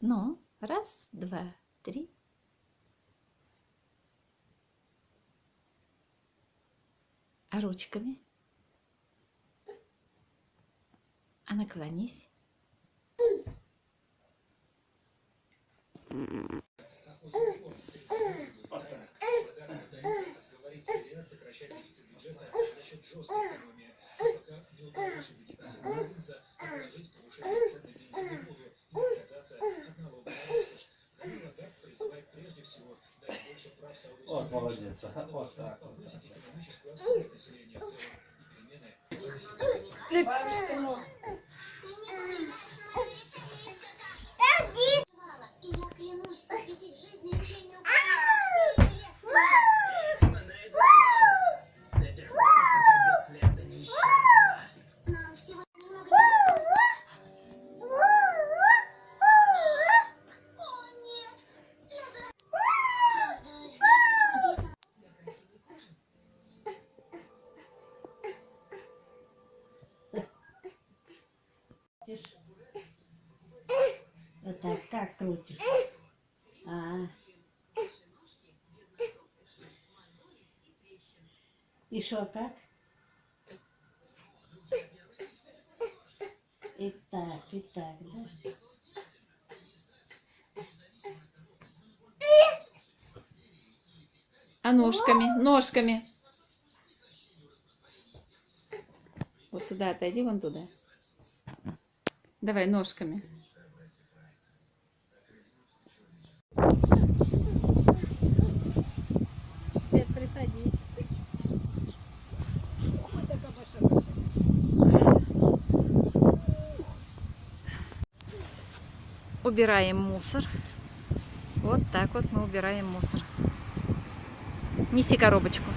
Ну, раз, два, три. А ручками? А наклонись. сокращать бюджета за счет жесткой экономии. Вот молодец, вот так вот. повысить крутишь? Вот так, как крутишь? А. И что, как? И так, и так, да? А ножками, ножками. Вот туда отойди, вон туда. Давай ножками. Свет, присадись. Убираем мусор. Вот так вот мы убираем мусор. Неси коробочку.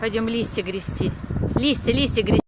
Пойдем листья грести. Листья, листья грести.